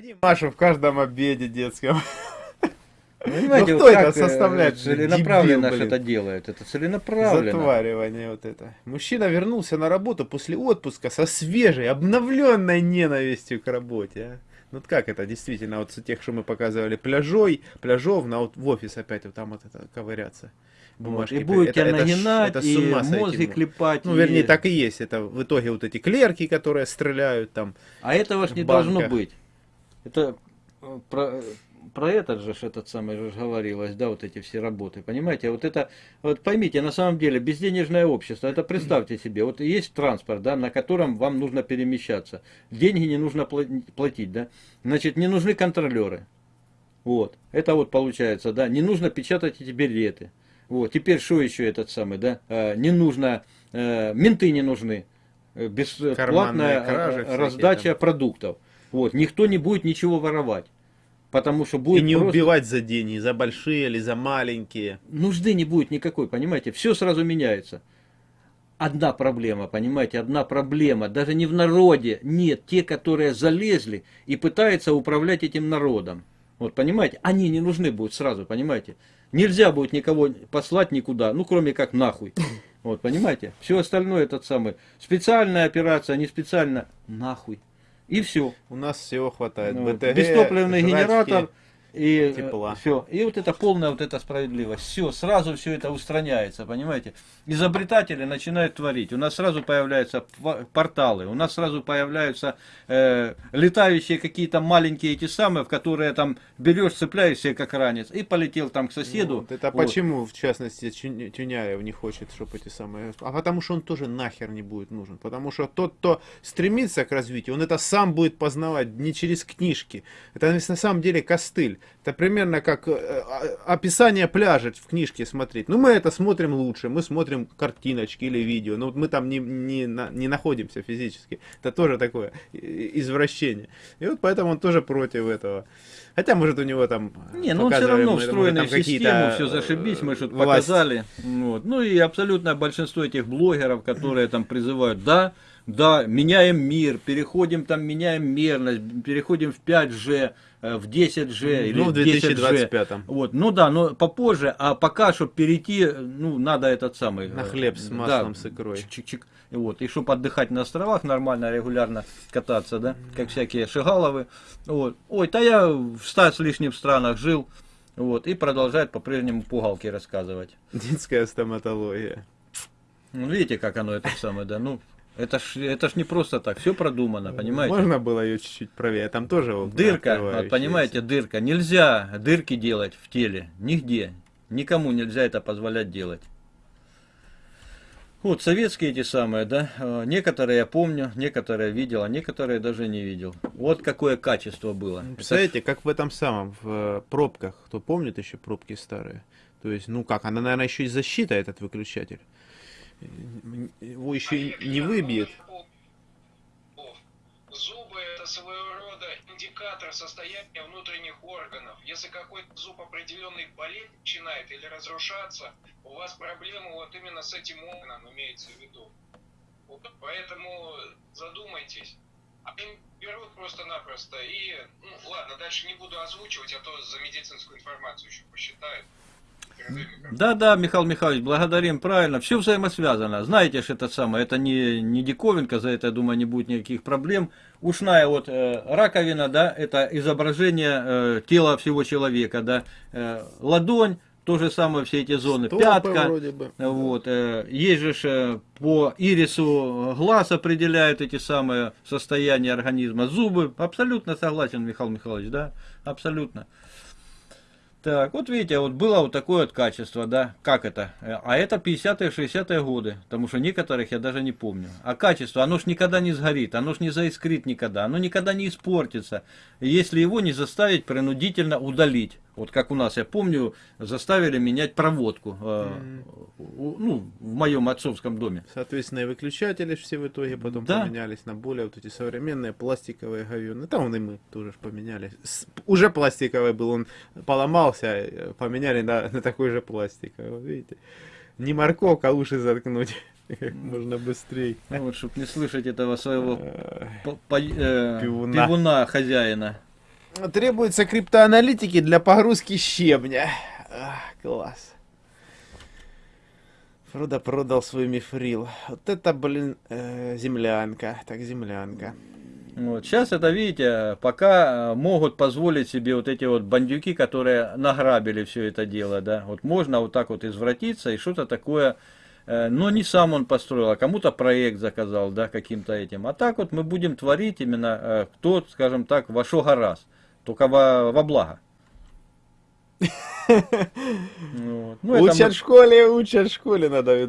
Найди Машу в каждом обеде детском. Понимаете, Ну, вот кто это э, составляет? целенаправленно блин. это делает. Это целенаправленно. Затваривание вот это. Мужчина вернулся на работу после отпуска со свежей, обновленной ненавистью к работе. а. Ну вот как это действительно, вот с тех, что мы показывали, пляжой, пляжов, на вот в офис опять вот там вот это ковыряться. Вот, Бумажки. и будет тебя Это- это нагинать, это с и ума сойти мозги можно. клепать. Ну, и- вернее, так и есть. Это в итоге вот эти клерки, которые стреляют там. А этого ж не в должно быть. Это э, про, про этот же этот самый же говорилось, да, вот эти все работы, понимаете? Вот это, вот поймите, на самом деле, безденежное общество, это представьте себе, вот есть транспорт, да, на котором вам нужно перемещаться, деньги не нужно пла- платить, да, значит, не нужны контролеры, вот, это вот получается, да, не нужно печатать эти билеты, вот, теперь что еще этот самый, да, А, не нужно, э, менты не нужны, э, бесплатная э, раздача продуктов, вот, никто не будет ничего воровать. Потому что И будет не просто- убивать за деньги, за большие или за маленькие. нужды не будет никакой, понимаете, все сразу меняется. Одна проблема, понимаете, одна проблема, даже не в народе, нет, те, которые залезли и пытаются управлять этим народом. Вот, понимаете, они не нужны будут сразу, понимаете. Нельзя будет никого послать никуда, ну, кроме как нахуй. Вот, понимаете, все остальное этот самый, специальная операция, не специально, нахуй. И все. У нас всего хватает. Ну, БТГ, бестопливный жрачки. генератор и тепла. все. И вот это полная вот эта справедливость. Все, сразу все это устраняется, понимаете? Изобретатели начинают творить. У нас сразу появляются порталы, у нас сразу появляются э, летающие какие-то маленькие эти самые, в которые там берешь, цепляешься как ранец и полетел там к соседу. Вот это Вот. почему, в частности, Тюня- Тюняев не хочет, чтобы эти самые... А потому что он тоже нахер не будет нужен. Потому что тот, кто стремится к развитию, он это сам будет познавать не через книжки. Это на самом деле костыль. Это примерно как э, а- описание пляжа в книжке смотреть. Ну, мы это смотрим лучше, мы смотрим картиночки или видео. Но вот мы там не, не, не находимся физически. Это тоже такое извращение. И вот поэтому он тоже против этого. Хотя, может, у него там... Не, ну он все равно там в систему, все зашибись, мы э, что-то показали. Вот. Ну и абсолютно большинство этих блогеров, которые там призывают, да, да, меняем мир, переходим там, меняем мерность, переходим в 5G, э, в 10G или Ну, в в 10G. 2025. Вот, ну да, но попозже, а пока, чтобы перейти, ну, надо этот самый... На э, хлеб с да, маслом, с икрой. чик-чик-чик. И Вот, и чтобы отдыхать на островах нормально, регулярно кататься, да, как всякие шигаловы. Вот. Ой, да я в ста с лишним странах жил, вот, и продолжает по-прежнему пугалки рассказывать. Детская стоматология. Ну, видите, как оно это самое, да, ну, это ж, это ж не просто так, все продумано, понимаете? Можно было ее чуть-чуть правее. Там тоже Дырка, вот, понимаете, дырка. Нельзя дырки делать в теле, нигде. Никому нельзя это позволять делать. Вот, советские эти самые, да, э, некоторые я помню, некоторые видел, а некоторые даже не видел. Вот какое качество было. Ж- Представляете, как в этом самом, в э, пробках. Кто помнит еще пробки старые? То есть, ну как, она, наверное, еще и защита, этот выключатель. Его еще и не выбьет. Зубы это своего рода индикатор состояния внутренних органов. Если какой-то зуб определенный болеть начинает или разрушаться, у вас проблемы вот именно с этим органом имеется в виду. Вот поэтому задумайтесь. А им берут просто-напросто и, ну ладно, дальше не буду озвучивать, а то за медицинскую информацию еще посчитают. Передаю микрофон. Да, да, Михаил Михайлович, благодарим, правильно, все взаимосвязано. Знаете же это самое, это не, не диковинка, за это, я думаю, не будет никаких проблем. Ушная вот э, раковина, да, это изображение э, тела всего человека, да, Э, ладонь, то же самое, все эти зоны, Стопы пятка, вроде бы. вот, э, есть же э, по ирису глаз определяют эти самые состояния организма, зубы, абсолютно согласен, Михаил Михайлович, да, абсолютно. Так, вот видите, вот было вот такое вот качество, да, как это? Э, А это 50-е, 60-е годы, потому что некоторых я даже не помню. А качество, оно ж никогда не сгорит, оно ж не заискрит никогда, оно никогда не испортится, если его не заставить принудительно удалить. Вот как у нас, я помню, заставили менять проводку, э, ну, в моем отцовском доме. Соответственно, и выключатели все в итоге потом Да. поменялись на более вот эти современные пластиковые говёные. Там и мы тоже ж поменяли. С- уже пластиковый был, он поломался, э, поменяли на, на такой же пластиковый. Вот видите? Не морковка, а уши заткнуть как можно быстрее. Ну, вот, чтобы не слышать этого своего Э, э, Пивуна. пивуна хозяина. Требуются криптоаналитики для погрузки щебня. Класс. Фродо продал свой мифрил. Вот это, блин, э, землянка. Так, землянка. Вот. Сейчас это, видите, пока э, могут позволить себе вот эти вот бандюки, которые награбили все это дело, да, вот можно вот так вот извратиться и что-то такое, э, но не сам он построил, а кому-то проект заказал, да, каким-то этим. А так вот мы будем творить именно, э, кто, скажем так, во что гораздо, только во, во благо. Вот. Ну, учат мы... в школе, учат в школе, надо э,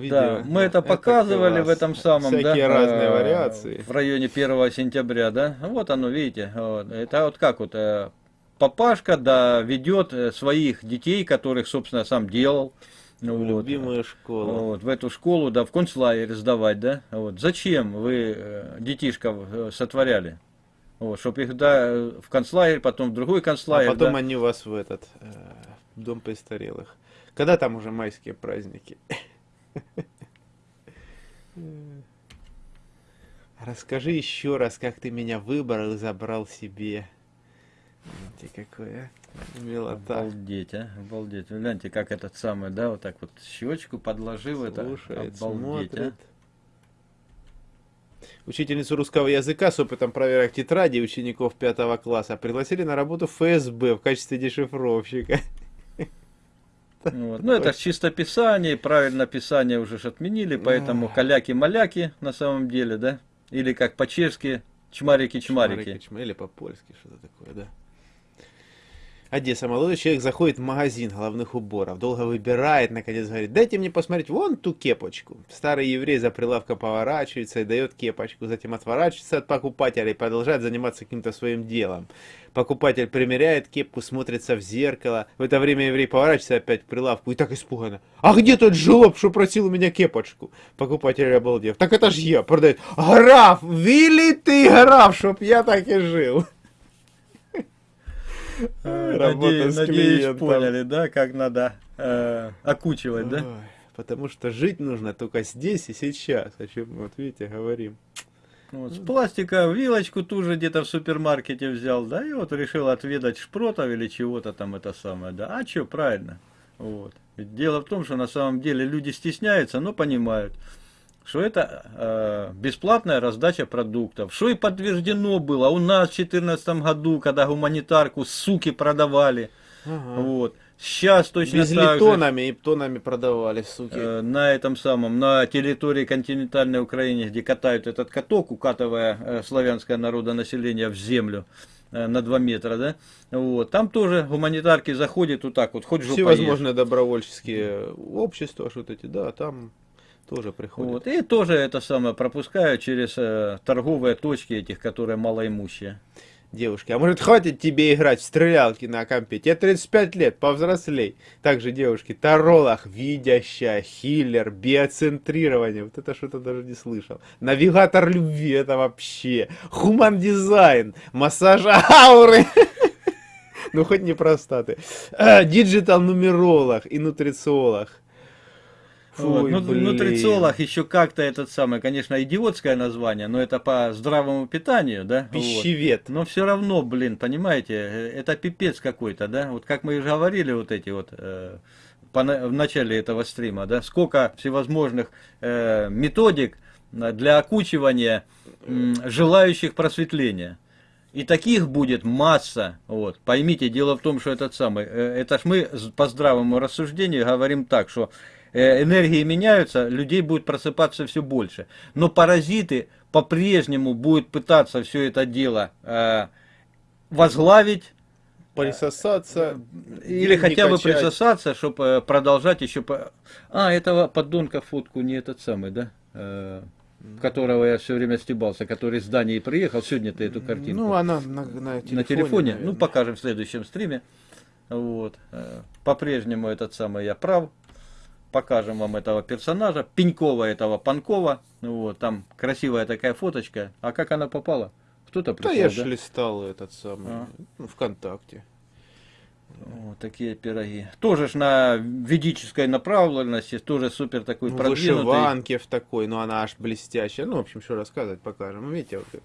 видео. Да, мы это показывали это в этом самом, Всякие да, разные вариации. В районе 1 сентября, да. Вот оно, видите. Вот. Это вот как вот э, папашка, да, ведет э, своих детей, которых, собственно, сам делал. В вот, любимую школу. Вот, в эту школу, да, в концлагерь сдавать, да. Вот. Зачем вы детишков сотворяли? Вот, чтобы их да, в концлагерь, потом в другой концлагерь. А потом да. они вас в этот э, дом престарелых. Когда там уже майские праздники? Расскажи еще раз, как ты меня выбрал и забрал себе. Гляньте, какое милота. Обалдеть, а, обалдеть. Гляньте, как этот самый, да, вот так вот щечку подложил. Слушает, это обалдеть, а. смотрит. а. Учительницу русского языка с опытом проверок тетради учеников пятого класса пригласили на работу в ФСБ в качестве дешифровщика. Вот. Ну, это чисто писание, правильно писание уже ж отменили, поэтому каляки-маляки на самом деле, да? Или как по-чешски, чмарики-чмарики. Или по-польски, что-то такое, да. Одесса. Молодой человек заходит в магазин головных уборов, долго выбирает, наконец говорит, дайте мне посмотреть вон ту кепочку. Старый еврей за прилавка поворачивается и дает кепочку, затем отворачивается от покупателя и продолжает заниматься каким-то своим делом. Покупатель примеряет кепку, смотрится в зеркало. В это время еврей поворачивается опять к прилавку и так испуганно. А где тот жлоб, что просил у меня кепочку? Покупатель обалдев. Так это ж я, продает. Граф, вили ты граф, чтоб я так и жил. Надеюсь, надеюсь, поняли, да, как надо э, окучивать, да? Потому что жить нужно только здесь и сейчас, о чем вот видите, говорим. Вот, с пластика вилочку ту же где-то в супермаркете взял, да, и вот решил отведать шпротов или чего-то там это самое, да. А что, правильно. Вот. Ведь дело в том, что на самом деле люди стесняются, но понимают что это э, бесплатная раздача продуктов. Что и подтверждено было у нас в 2014 году, когда гуманитарку суки продавали. Ага. Вот. Сейчас точно Везли так тонами же, и тонами продавали, суки. Э, на этом самом, на территории континентальной Украины, где катают этот каток, укатывая э, славянское народонаселение в землю э, на 2 метра, да, вот, там тоже гуманитарки заходят вот так вот, хоть Все возможные добровольческие общества, что-то эти, да, там тоже приходят. Вот. И тоже это самое пропускают через э, торговые точки этих, которые малоимущие. Девушки, а может хватит тебе играть в стрелялки на компе? Тебе 35 лет, повзрослей. Также девушки, таролах, видящая, хиллер, биоцентрирование. Вот это что-то даже не слышал. Навигатор любви, это вообще. Хуман дизайн, массаж ауры. Ну хоть не простаты. Digital нумеролог и нутрициолог. Вот. Ну, нутрициолог еще как-то этот самый, конечно, идиотское название, но это по здравому питанию, да? Пищевед. Вот. Но все равно, блин, понимаете, э, это пипец какой-то, да? Вот как мы уже говорили, вот эти вот э, по, в начале этого стрима, да? Сколько всевозможных э, методик для окучивания э, желающих просветления. И таких будет масса. Вот. Поймите, дело в том, что этот самый, э, это ж мы по здравому рассуждению говорим так, что Э, энергии меняются, людей будет просыпаться все больше. Но паразиты по-прежнему будут пытаться все это дело э, возглавить, присосаться э, или хотя бы присосаться, чтобы продолжать еще по... а этого подонка фотку не этот самый да э, которого я все время стебался который с Дании приехал. Сегодня ты эту картинку ну она на, на телефоне, на телефоне ну покажем в следующем стриме. Вот по-прежнему этот самый я прав покажем вам этого персонажа, Пенькова этого Панкова. Вот, там красивая такая фоточка. А как она попала? Кто-то прислал, Да я да? листал этот самый, а. ну, ВКонтакте. Вот такие пироги. Тоже ж на ведической направленности, тоже супер такой Ну, продвинутый. вышиванки в такой, ну она аж блестящая. Ну, в общем, что рассказывать покажем. Ну, Видите, вот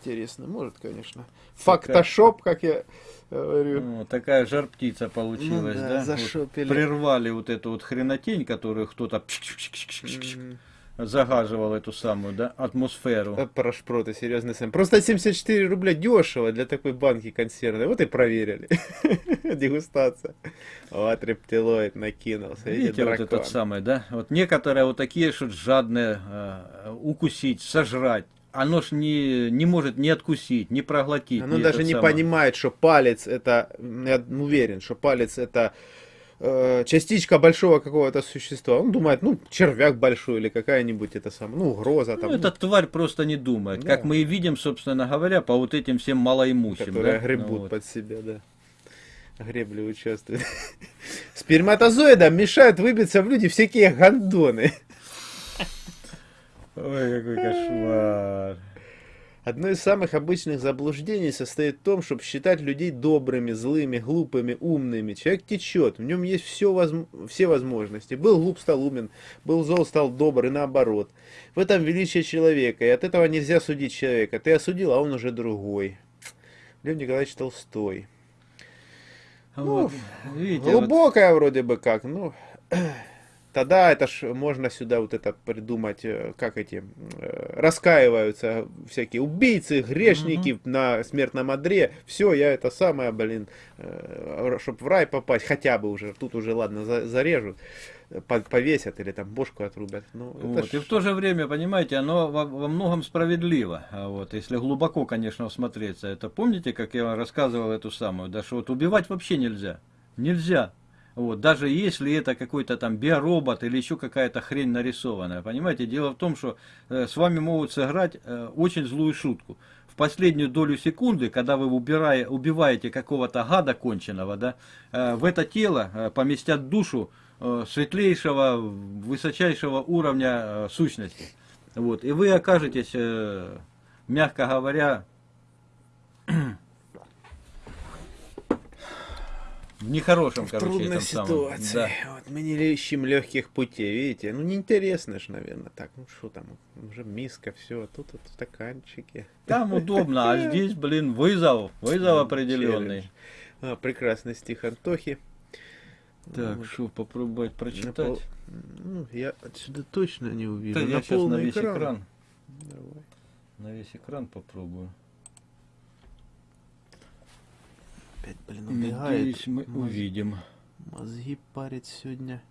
интересно, может, конечно. Фактошоп, как я говорю. Вот такая жар птица получилась, Ну да, да? Вот прервали вот эту вот хренотень, которую кто-то пшик-пшик-пшик-пшик-пшик М. загаживал эту самую, да, атмосферу. Э, Про шпроты, серьезный сэм. Просто 74 рубля дешево для такой банки консервной. Вот и проверили. Дегустация. Вот рептилоид накинулся. Видите, вот этот самый, да? Вот некоторые вот такие, что жадные э, укусить, сожрать. Оно ж не, не может ни откусить, ни проглотить. Оно даже не самый. понимает, что палец это, я уверен, что палец это э, частичка большого какого-то существа. Он думает, ну, червяк большой или какая-нибудь это самое, ну, угроза там, Ну, эта тварь просто не думает. Да. Как мы и видим, собственно говоря, по вот этим всем малоимущим. которые да? гребут Ну, вот. под себя, да. Гребли участвуют. Сперматозоидам мешают выбиться в люди всякие гондоны. Ой, какой кошмар. Одно из самых обычных заблуждений состоит в том, чтобы считать людей добрыми, злыми, глупыми, умными. Человек течет, в нем есть все, возм- все возможности. Был глуп, стал умен, был зол, стал добр и наоборот. В этом величие человека, и от этого нельзя судить человека. Ты осудил, а он уже другой. Лев Николаевич Толстой. Вот, видите, вот Глубокая вроде бы как, ну... Тогда это ж можно сюда вот это придумать, э, как эти э, раскаиваются всякие убийцы, грешники на смертном одре. Все, я это самое, блин, чтобы в рай попасть, хотя бы уже, тут уже ладно, за- зарежут, э, по- повесят или там бошку отрубят. Ну, Вот. ж- И в то же время, понимаете, оно во, во многом справедливо. А Вот, если глубоко, конечно, всмотреться. Это помните, как я вам рассказывал эту самую, да, что вот убивать вообще нельзя. Нельзя. Вот, даже если это какой-то там биоробот или еще какая-то хрень нарисованная. Понимаете, дело в том, что э, с вами могут сыграть э, очень злую шутку. В последнюю долю секунды, когда вы убирая, убиваете какого-то гада конченого, да, э, в это тело э, поместят душу э, светлейшего, высочайшего уровня э, сущности. Вот, и вы окажетесь, э, мягко говоря, в нехорошем, в короче, трудной этом самом. ситуации. Да. Вот мы не ищем легких путей, видите? Ну, неинтересно ж, наверное, так. Ну, что там, уже миска, все, тут вот стаканчики. Там удобно, а здесь, блин, вызов, вызов определенный. А, прекрасный стих Антохи. Так, Вот. что попробовать На прочитать? пол- Ну, я отсюда точно не увижу. Да, я сейчас на весь экран. Давай. На весь экран попробую. Опять, блин, убегает. Надеюсь, мы Моз- увидим. Мозги парит сегодня.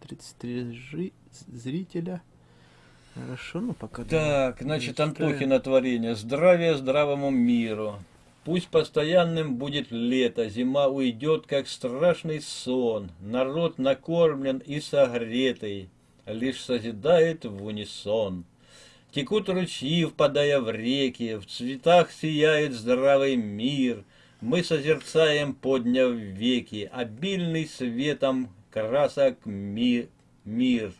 33 жи- зрителя. Хорошо, ну пока... Так, давай, значит. Антохина творение. Здравия здравому миру. Пусть постоянным будет лето, зима уйдет, как страшный сон. Народ накормлен и согретый, лишь созидает в унисон. Текут ручьи, впадая в реки, в цветах сияет здравый мир. Мы созерцаем, подняв веки, обильный светом красок ми- мир.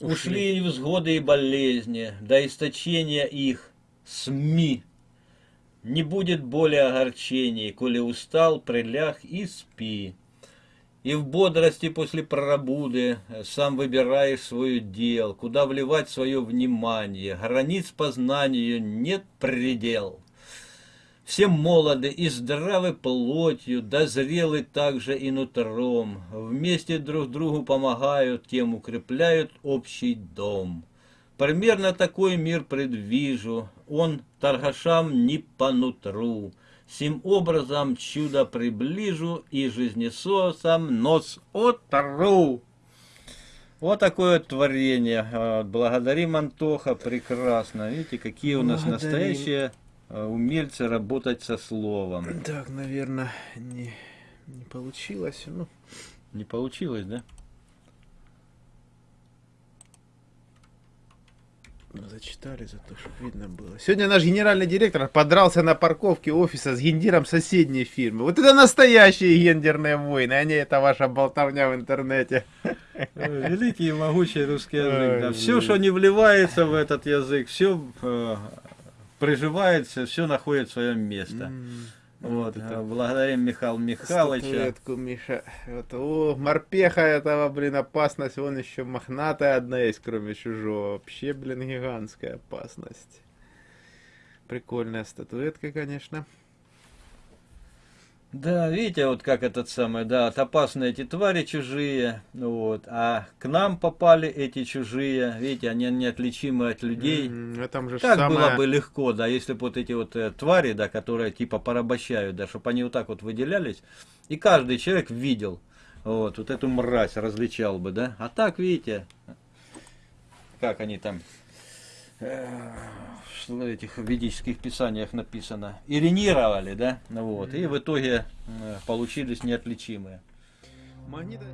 Ушли невзгоды и болезни, до источения их СМИ. Не будет боли огорчений, коли устал, приляг и спи. И в бодрости после прорабуды э, сам выбираешь свое дел, куда вливать свое внимание. Границ познанию нет предел. Все молоды и здравы плотью, да зрелы также и нутром. Вместе друг другу помогают, тем укрепляют общий дом. Примерно такой мир предвижу, он торгашам не по нутру. Сим образом чудо приближу и жизнесосам нос отору. Вот такое творение. А, Благодарим Антоха, прекрасно. Видите, какие у нас Благодарим. настоящие а, умельцы работать со словом. Так, наверное, не, не получилось. Ну, Не получилось, да? Зачитали за то, чтобы видно было. Сегодня наш генеральный директор подрался на парковке офиса с гендиром соседней фирмы. Вот это настоящие гендерные войны, а не это ваша болтовня в интернете. Великий и могучий русский язык. Да. Все, что не вливается в этот язык, все приживается, все находит свое место. М, Вот, это а благодарим Михаила Михайловича. Статуэтку, Миша. Вот, о, морпеха этого, блин, опасность. Вон еще мохнатая одна есть, кроме чужого. Вообще, блин, гигантская опасность. Прикольная статуэтка, конечно. Да, видите, вот как этот самый, да, вот опасные эти твари чужие, вот, а к нам попали эти чужие, видите, они неотличимы от людей. М, а там же Как самое... было бы легко, да, если бы вот эти вот э, твари, да, которые типа порабощают, да, чтобы они вот так вот выделялись, и каждый человек видел, вот, вот эту мразь различал бы, да. А так, видите, как они там, в этих ведических писаниях написано, иринировали, да, ну вот, и в итоге э, получились неотличимые. Магниты-